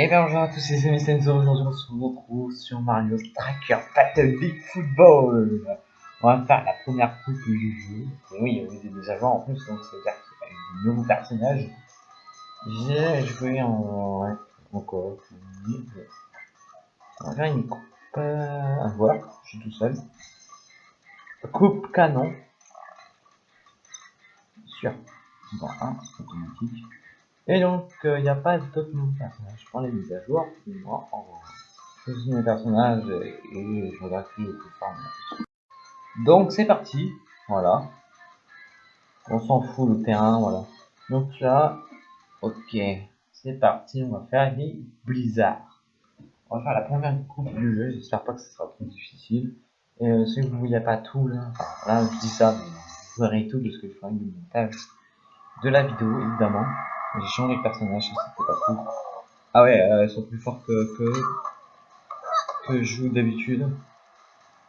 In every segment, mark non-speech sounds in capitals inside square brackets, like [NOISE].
Et bien bonjour à tous les amis aujourd'hui on se retrouve sur Mario Striker Battle League Football On va faire la première coupe du jeu, et oui, il y a des joueurs en plus, donc ça veut dire qu'il y a des nouveaux personnages. J'ai joué en... Encore, on va faire une coupe euh, à voir, je suis tout seul. Coupe canon. Sur, bon, 1, automatique. Et donc, il euh, n'y a pas d'autres nouveaux personnages. Je prends les mises à jour, moi, en choisis mes personnages et, je regarde qui est plus fort. Donc, c'est parti. Voilà. On s'en fout le terrain, voilà. Donc là, ok. C'est parti, on va faire les blizzards. On va faire la première coupe du jeu, j'espère pas que ce sera trop difficile. Et si vous ne voyez pas tout là, là je dis ça, vous verrez tout de ce que je ferai du montage de la vidéo évidemment. J'ai changé de personnage, c'était pas cool. Ah ouais, euh, elles sont plus fortes que, que, que je joue d'habitude.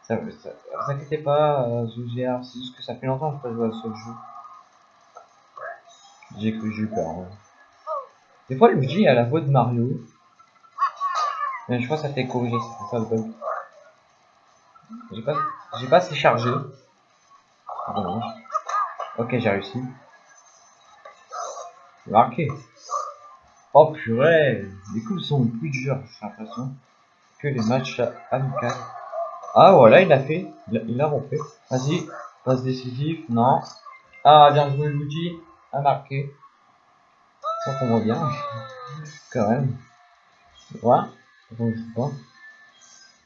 Ça, ça, vous inquiétez pas, euh, c'est juste que ça fait longtemps que je pas joué à ce jeu. J'ai cru, j'ai eu peur. Des fois, Luigi a la voix de Mario. Mais je crois que ça fait corrigé, c'est ça le bug. J'ai pas, j'ai pas assez chargé. Ok, j'ai réussi. Marqué. Oh purée, les coups sont plus durs, j'ai l'impression, que les matchs amicaux. Ah voilà, il a fait, il a, refait. Vas-y, passe décisif, non. Ah, bien joué Luigi, a marqué. Ça qu'on voit bien, [LAUGHS] quand même. Ouais, donc je pas.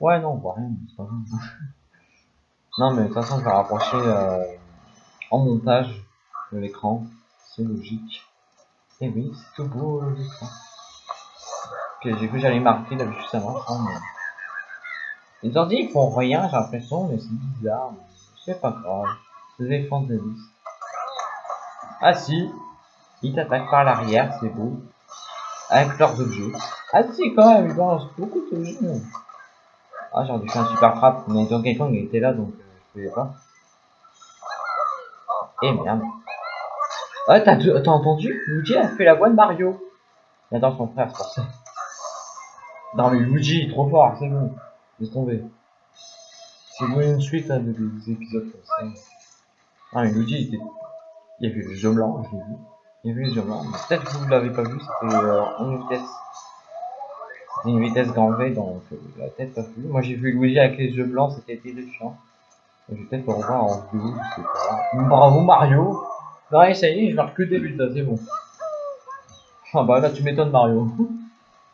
Ouais, non, on voit rien, c'est pas grave. [LAUGHS] non, mais de toute façon, je vais rapprocher euh, en montage de l'écran, c'est logique. Et oui, c'est tout beau l'écran. Ok, j'ai vu que j'allais marquer là juste avant. Mais... Les ordi ils font rien, j'ai l'impression, mais c'est bizarre. C'est pas grave. C'est des de liste. Ah si, ils t'attaquent par l'arrière, c'est beau. Avec leurs objets. Ah si, quand même, ils balancent beaucoup d'objets. Ah, j'ai dû faire un super frappe, mais Donkey Kong était là, donc euh, je pouvais pas. Et merde. Ah, t'as entendu? Luigi a fait la voix de Mario. Il adore son frère, c'est pour ça. Non, mais Luigi, trop fort, c'est bon. Laisse tomber. C'est bon une suite à des, épisodes comme ça. Ah, mais Luigi, il, était... il y avait les yeux blancs, je l'ai vu. Il y avait les yeux blancs. Peut-être que vous l'avez pas vu, c'était euh, vitesse. Une vitesse grand V, donc euh, la tête pas vue. Moi, j'ai vu Luigi avec les yeux blancs, c'était terrifiant. Je vais peut-être le revoir en vidéo, je sais pas. Bravo Mario Ouais, ça y est, je marque que des buts là, c'est bon. Ah bah là, tu m'étonnes, Mario.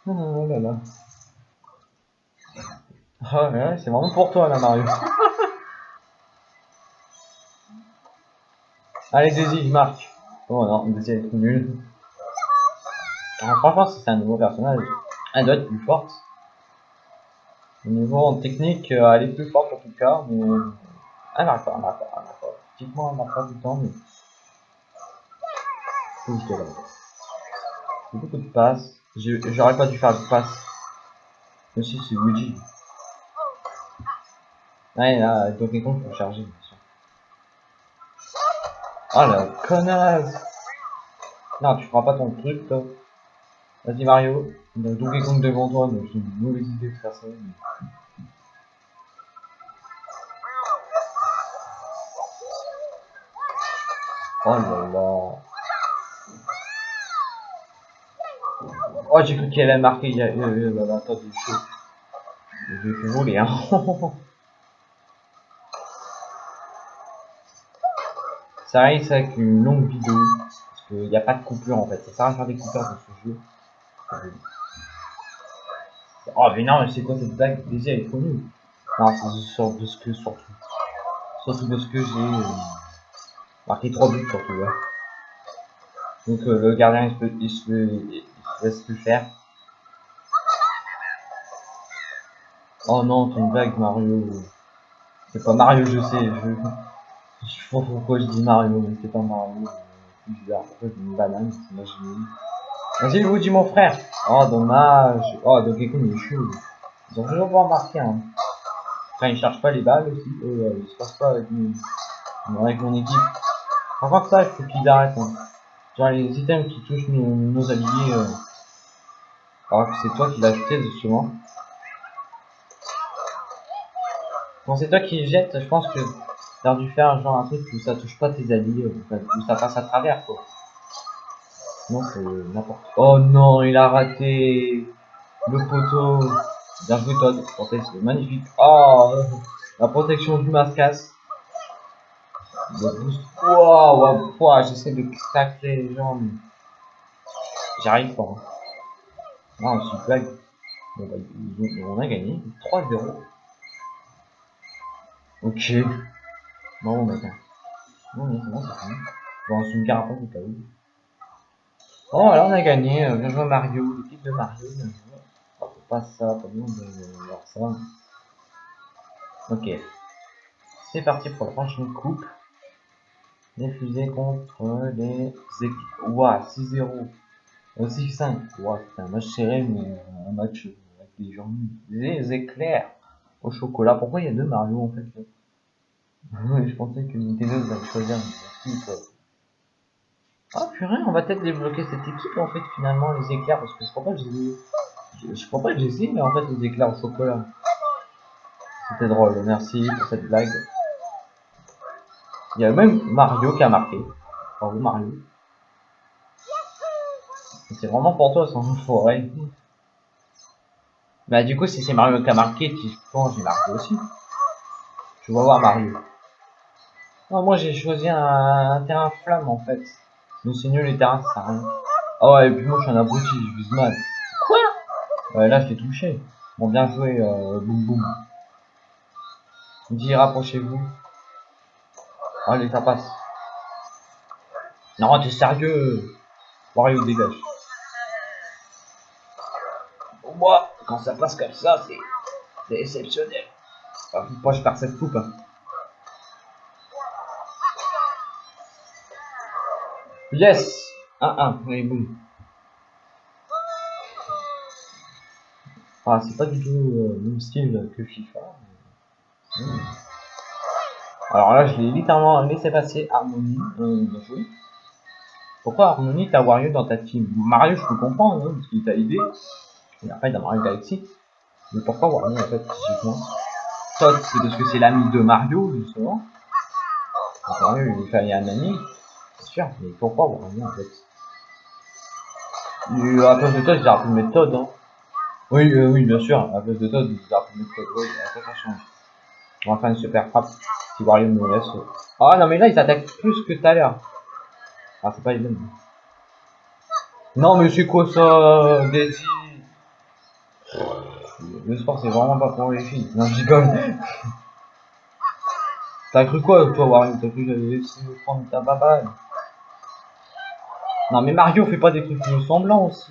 oh là là. Ah ouais, c'est vraiment pour toi là, Mario. Allez, Daisy, je marque. Oh non, Daisy est trop nulle. Franchement, c'est un nouveau personnage, elle doit être plus forte. Au niveau en technique, euh, elle est plus forte en tout cas, mais. Elle marque pas, elle marque pas, elle marque pas. Typiquement, temps, mais. Beaucoup de passes. J'aurais pas dû faire de passes. Mais si, c'est Luigi. Ouais, là, Kong pour charger, bien sûr. Oh la connasse Non, tu feras pas ton truc, toi. Vas-y, Mario. Il a Donkey Kong devant toi, donc j'ai une mauvaise idée de faire ça. Oh là là. Oh, j'ai cru qu'elle a marqué. Euh, euh, bah, bah, attendez, je, je vais voler, hein. [LAUGHS] ça risque avec une longue vidéo. Parce qu'il n'y a pas de coupure en fait. Ça sert à faire des coupures dans ce jeu. Oh, mais non, mais c'est quoi cette blague? Déjà, elle est trop. Non, c'est sur de ce que, surtout. Surtout de ce que j'ai euh, marqué 3 buts surtout. Ouais. Donc, euh, le gardien, il se, il se, laisse plus faire. Oh non, ton blague Mario. C'est pas Mario, je sais. Je, je sais pas pourquoi je dis Mario, mais c'est pas Mario. C'est bizarre. Pourquoi je dis une banane C'est. Vas-y, vous dis mon frère. Oh, dommage. Oh, Donkey Kong, est chaud. Ils ont toujours pas remarqué. Hein. Enfin, ils cherchent pas les balles aussi. Et, euh, ils se passent pas avec, avec mon équipe. Par contre, ça, il faut qu'ils arrêtent. Hein. Les items qui touchent nos, nos alliés. Euh, Alors que c'est toi qui l'as jeté justement. Bon, c'est toi qui jette, je pense que t'as dû faire genre un truc où ça touche pas tes alliés, où ça passe à travers quoi. Non, c'est n'importe Oh non, il a raté le poteau. Bien joué Todd, c'est magnifique. Oh, la protection du mascasse. Waouh, wow, j'essaie de craquer les jambes. J'arrive pas. Hein. Non, c'est une blague. Bon, bah, on a gagné. 3-0. Ok. Bon, bah, Non, non, c'est bon, c'est fini. Bon, c'est une carapace au cas où. Bon, alors on a gagné. Bien joué Mario, l'équipe de Mario. Pas ça, pas bien de voir ça. Ok. C'est parti pour la prochaine coupe. Fusées contre les équipes. Ouah, 6-0. 6-5. Ouah, c'est un match serré, mais un match avec des gens. Les éclairs au chocolat. Pourquoi il y a deux Mario en fait [LAUGHS] Je pensais que Nintendo allait choisir une équipe. Ah purée, on va peut-être débloquer cette équipe en fait finalement les éclairs parce que je crois pas que j'ai je, crois pas que j'ai essayé mais en fait les éclairs au chocolat. C'était drôle, merci pour cette blague. Il y a même Mario qui a marqué. Bravo Mario. C'est vraiment pour toi sans forêt. Bah du coup si c'est Mario qui a marqué, tu penses j'ai marqué aussi. Je vais voir Mario. Non, moi j'ai choisi un, terrain flamme en fait. Mais c'est nul les terrains, ça sert à rien. Ah ouais, et puis moi je suis un abruti, je vise mal. Quoi? Ouais, là je l'ai touché. Bon, bien joué, euh, boum boum. Dis, rapprochez-vous. Allez, ça passe. Non, t'es sérieux? Wario, dégage. Pour moi, quand ça passe comme ça, c'est exceptionnel. Moi, je perds cette coupe. Hein? Yes 1-1, allez, boum. Ah, c'est pas du tout euh, le même style que FIFA. Alors là, je l'ai littéralement laissé passer Harmony. Euh, Pourquoi Harmony t'as Wario dans ta team? Mario, je peux comprendre, hein, parce qu'il t'a aidé. Et après, dans Mario Galaxy. Mais pourquoi Wario en fait, physiquement? Todd, c'est parce que c'est l'ami de Mario, justement. Mario, il fallait un ami, c'est sûr, mais pourquoi Wario en fait? Et à place de Todd, j'ai appris de mettre Todd. Hein. Oui, euh, oui, bien sûr, à place de Todd, j'ai appris de mettre Todd. Oui, ça change. On va faire une super frappe. Si Wario me laisse. Ah non, mais là, ils attaquent plus que tout à l'heure. Ah, c'est pas les mêmes. Non, mais c'est quoi ça, Daisy? Le sport, c'est vraiment pas pour les filles. Non, je rigole. [LAUGHS] T'as cru quoi, toi, Wario T'as cru que laisser prendre ta baballe? Non, mais Mario fait pas des trucs semblants aussi.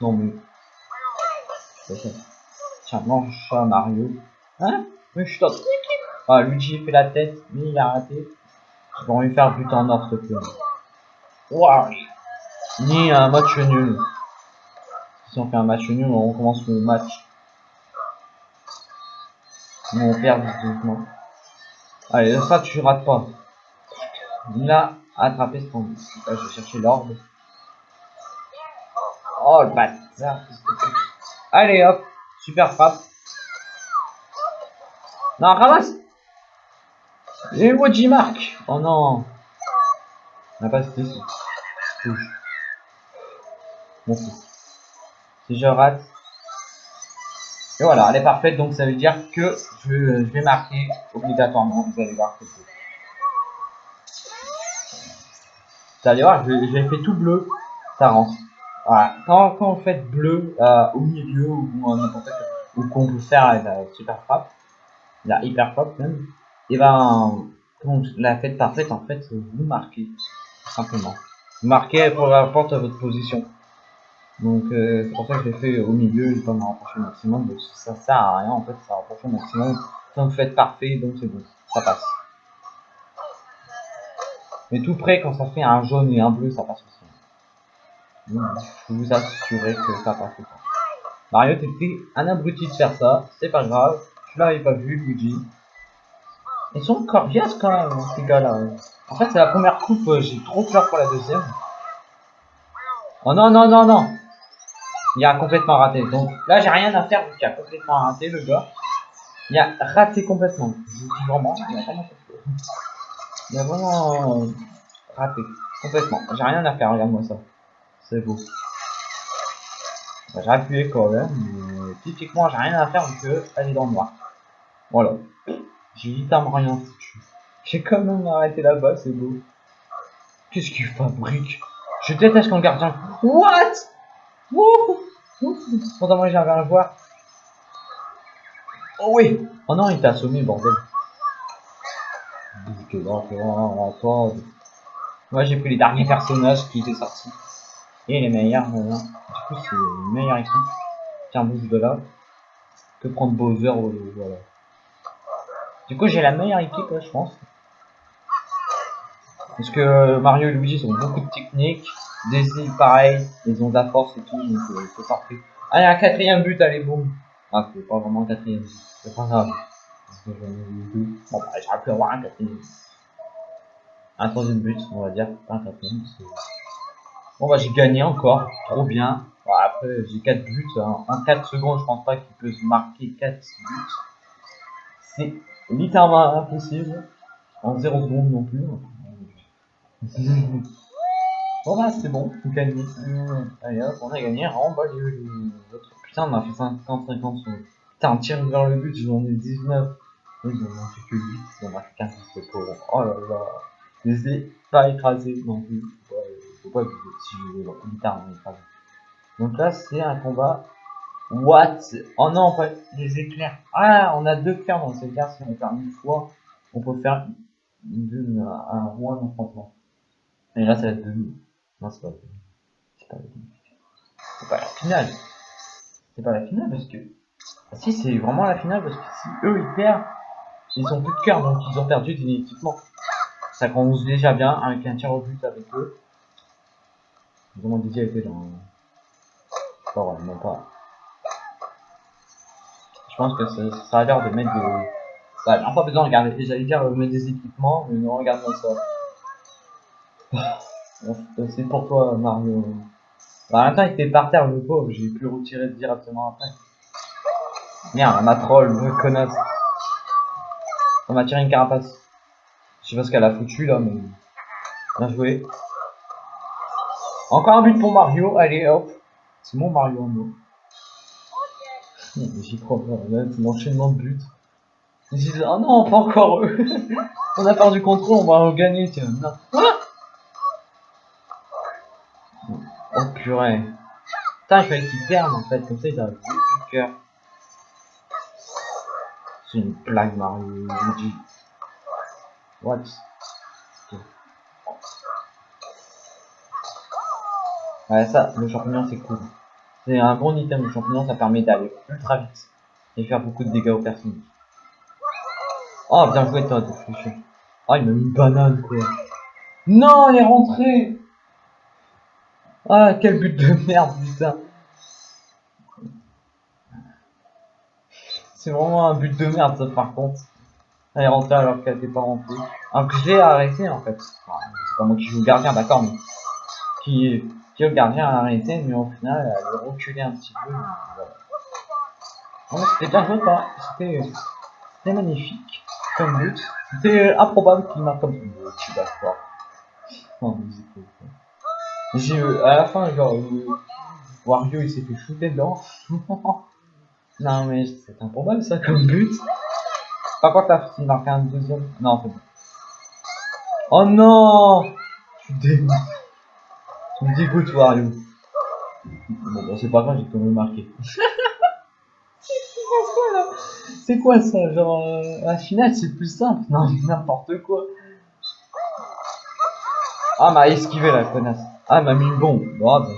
Non, mais. Tiens, mange ça, Mario. Hein? Mais je suis Ah, Luigi fait la tête, mais il a raté. Je vais lui faire but en or, te plaît. Waouh Ni un match nul. Si on fait un match nul, on recommence le match. on perd doucement. Allez, ça tu rates pas. Il a attrapé ce temps. Là, je vais chercher l'ordre. Oh le bâtard. Allez hop, super frappe. Non, ramasse J Mark Oh non On n'a pas cité. Merci. Si je rate. Et voilà, elle est parfaite, donc ça veut dire que je, vais marquer obligatoirement. Vous allez voir que Vous allez voir, j'ai fait tout bleu, ça rentre. Voilà, quand, quand vous faites bleu euh, au milieu ou n'importe ou qu'on peut faire la super frappe, la hyper pop même, et ben, la fête parfaite, en fait, vous marquez, simplement. Vous marquez pour rapport à votre position. Donc, euh, c'est pour ça que je l'ai fait au milieu, je dois me rapprocher au maximum, donc ça sert à rien, en fait, ça rapproche au maximum. Vous faites parfait, donc c'est bon, ça passe. Mais tout près, quand ça fait un jaune et un bleu, ça passe aussi. je peux vous assurer que ça passe pas. Mario, t'étais un abruti de faire ça, c'est pas grave. Je l'avais pas vu, Luigi. Ils sont coriaces quand même, ces gars-là. En fait, c'est la première coupe, euh, j'ai trop peur pour la deuxième. Oh non, non, non, non Il a complètement raté. Donc là, j'ai rien à faire vu qu'il a complètement raté le gars. Il a raté complètement. Je dis vraiment, il a vraiment, a vraiment raté complètement. J'ai rien à faire, regarde-moi ça. C'est beau. J'ai appuyé quand même, mais typiquement, j'ai rien à faire vu qu'elle est dans le noir. Voilà. J'ai littéralement rien foutu. J'ai quand même arrêté là-bas, c'est beau. Qu'est-ce qu'il fabrique? Je déteste quand gardien... What? Wouh Pourtant moi à le voir. Oh oui Oh non, il t'a assommé, bordel. Moi j'ai pris les derniers personnages qui étaient sortis. Et les meilleurs, voilà. Du coup c'est une meilleure équipe. Tiens, bouge de là. Que prendre Bowser, voilà. Du coup j'ai la meilleure équipe, je pense. Parce que Mario et Luigi ont beaucoup de techniques. Daisy, pareil, ils ont de la force et tout, donc euh, c'est parfait. Allez, un quatrième but, allez, boum. Ah, c'est pas vraiment un quatrième but, c'est pas grave. Parce que j'en ai eu deux. Bon, bah, j'aurais pu avoir un quatrième Un troisième but, on va dire, un quatrième. Bon, bah, j'ai gagné encore, trop bien. Bon, après, j'ai 4 buts. Hein. En 4 secondes, je pense pas qu'il peut se marquer 4 buts. C'est littéralement impossible. En 0 secondes non plus. bon [LAUGHS] bah c'est bon, on gagne. allez hop, on a gagné, bah les, autres. Putain, on a fait 50-50 sur... Putain, on tire vers le but, j'en ai 19. Oui, ils ont fait que 8, ils ont fait 15, c'est pauvre. Oh là là. Je les ai pas écrasés non plus. Faut pas si je veux littéralement. Donc là, c'est un combat. What? Oh non, en fait, les éclairs. Ah, on a deux cœurs dans ces éclairs. Si on fait une fois, on peut faire un roi non franchement. Et là, ça va être demi. Non, c'est pas. C'est pas pas la finale. C'est pas la finale parce que. Ah, si, c'est vraiment la finale parce que si eux ils perdent, ils ont plus de donc ils ont perdu définitivement. Ça commence déjà bien avec un tir au but avec eux. Comment Didier était dans. Pas vrai, non pas. Je pense que ça, ça a l'air de mettre des. Ouais, on pas besoin de regarder. J'allais dire euh, mettre des équipements, mais non, regarde-moi ça. [LAUGHS] C'est pour toi, Mario. Bah, en même il était par terre, le pauvre. J'ai pu retirer directement après. Merde, ma troll, le connasse. On m'a tiré une carapace. Je sais pas ce qu'elle a foutu là, mais. Bien joué. Encore un but pour Mario. Allez, hop. C'est mon Mario en mot. J'y crois pas. c'est l'enchaînement de buts. Ils disent, oh non, pas encore eux. [LAUGHS] on a perdu contre eux, on va gagner, tiens. Non. Oh purée. Putain, il fallait qu'ils perdent en fait, comme ça ils avaient plus de cœur. C'est une blague Mario. What? Ouais, ça, le champignon c'est cool. C'est un bon item, le champignon, ça permet d'aller ultra vite et faire beaucoup de dégâts aux personnes. Oh, bien joué toi, t'es Oh, il m'a mis une banane quoi. Non, elle est rentrée ah, quel but de merde, putain. C'est vraiment un but de merde, ça, par contre. Elle est rentrée alors qu'elle n'était pas rentrée. Alors que j'ai arrêté, en fait. c'est pas moi qui joue gardien, d'accord, mais... Qui, qui le gardien a arrêté, mais au final, elle a reculé un petit peu. C'était bien joué, C'était magnifique, comme but. C'était improbable qu'il marque comme ça. Je suis d'accord. Oh, j'ai à la fin, genre, Wario il s'est fait shooter dedans. [LAUGHS] non, mais c'est improbable ça comme but. Par contre, là, il marque un deuxième. Non, c'est bon. Oh non Tu dégoûtes. Tu me dégoûtes, Wario. Bon, bah, c'est pas grave, j'ai quand même marqué. [LAUGHS] c'est quoi ça? Genre, euh, la finale c'est plus simple. Non, n'importe quoi. Ah, m'a esquivé la connasse. Ah, m'a mis une bombe. Bon, ah, bah,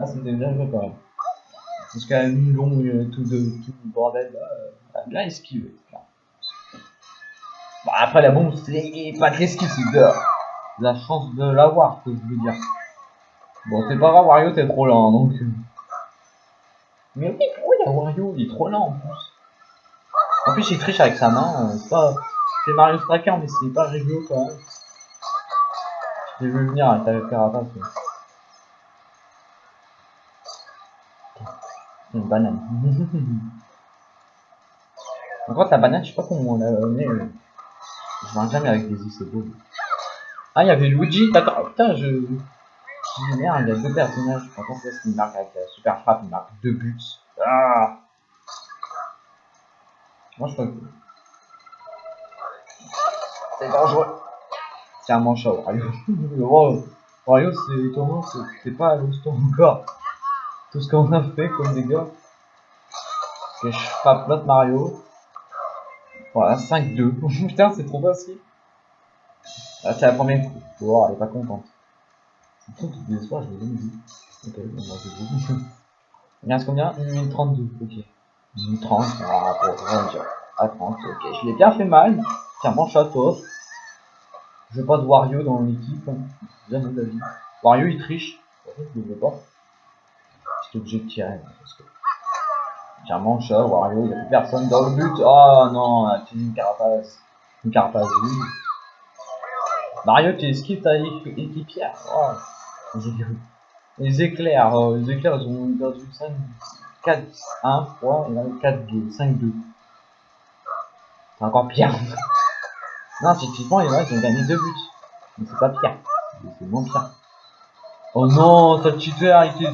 ah, c'était bien joué quand même. Parce qu'elle a mis une bombe, euh, tout, de, tout le bordel là. Euh, elle a bien esquivé. Bah, après, la bombe, c'est pas de l'esquive, c'est la chance de l'avoir, que je veux dire. Bon, c'est pas grave, Wario, t'es trop lent, donc. Euh. Mais oui, pourquoi il y a Wario Il est trop lent en plus. En plus, il triche avec sa main. C'est pas. C'est Mario Striker, mais c'est pas rigolo quand même. J'ai vu venir avec ta carapace. Une banane. [LAUGHS] Encore ta banane, je sais pas comment on l'a. Euh... Je mange jamais avec des i, c'est beau. Ah, il y avait Luigi, d'accord. Oh, putain, je. Merde, il y a deux personnages. Par contre, c'est une marque avec la super frappe, il marque deux buts. Ah Moi, je crois que. C'est dangereux. C'est un manche à Wario. c'est étonnant, c'est pas à l'hosto [LAUGHS] encore. Tout ce qu'on a fait comme des gars. Je frappe l'autre Mario. Voilà, 5-2. [LAUGHS] Putain, c'est trop facile. Ah, c'est la première coup. Faut voir, elle est pas contente. C'est trop tout désespoir, je l'ai vu. Ok, bon, bah, c'est bon. [LAUGHS] Il reste combien? 1 minute 32, ok. 1 minute 30, ah, pour rien dire. À 30, ok. Je l'ai bien fait mal. Tiens, mon château. Je veux pas de Wario dans l'équipe. Jamais de la vie. Wario, il triche. Je le veux pas. J'étais obligé de tirer. Parce que... Tiens, mon chat, Wario, il n'y a plus personne dans le but. Oh non, tu une carapace. Une carapace, oui. Mario, tu esquives ta équipière. Oh. Les éclairs, euh, les éclairs, ils ont perdu 5, 4, 1, 3, et là 4, 2, 5, 2. C'est encore pire. [LAUGHS] non, typiquement, les ils ont gagné 2 buts. Mais c'est pas pire. C'est moins pire. Oh non, ça cheater, arrêtez.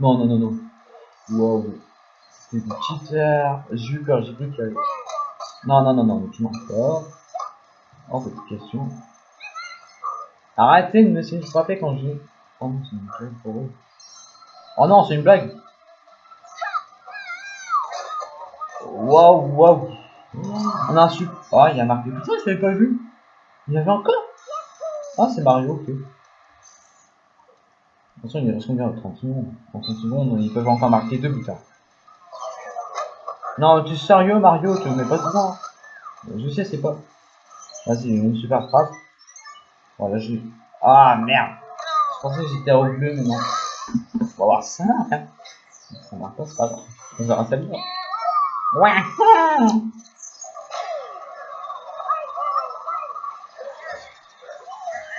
Non, non, non, non. Wow. C'est du cheater. J'ai eu peur, j'ai cru qu'il y avait. Non, non, non, non, tu m'en pas. Oh, petite question. Arrêtez de me laisser frapper quand je... Oh non, c'est une blague pour eux. Oh non, c'est une blague Waouh, waouh On a un super... Oh, il y a marqué... Putain, je l'avais pas vu Il y avait encore Ah, c'est Mario, ok. Attention, il reste combien 30 secondes 30 secondes, ils peuvent encore marquer deux putain. Non, tu es sérieux, Mario? Tu me mets pas dedans Je sais, c'est pas... Vas-y, une super frappe. Voilà, je... Ah, merde Je pensais que j'étais au bleu, mais non. On va voir ça, hein. Ça marche pas, c'est pas grave. On verra ça bien. Ouais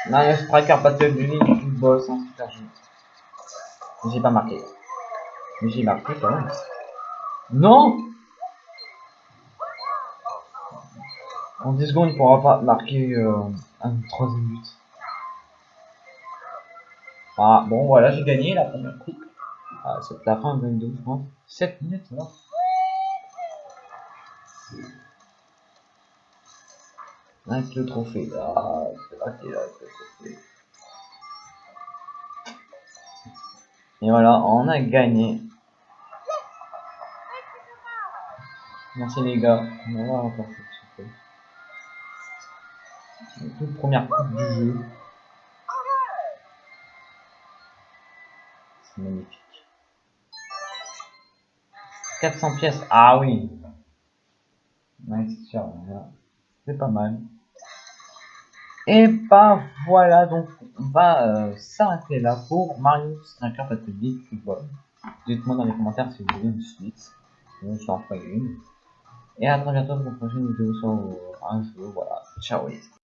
Non, il y a Striker Battle du Link, du boss, hein, super joli. J'ai pas marqué. Mais j'ai marqué quand même. Non En 10 secondes, il pourra pas marquer euh, un troisième but. Ah, bon, voilà, j'ai gagné la première coupe. Ah, c'est la fin, 22, je pense. 7 minutes, là. Avec le trophée. Ah, là, le trophée. Et voilà, on a gagné. Merci les gars. On va voir toute première coupe du jeu. C'est magnifique. 400 pièces, ah oui. c'est pas mal. Et bah voilà, donc on va euh, s'arrêter là pour Mario Striker Battle Football. Dites-moi dans les commentaires si vous voulez une suite. Une. Et à très bientôt pour une prochaine vidéo sur un jeu. Voilà. Ciao les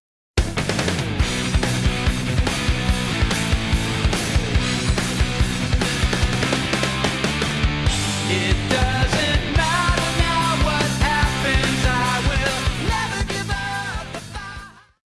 it does.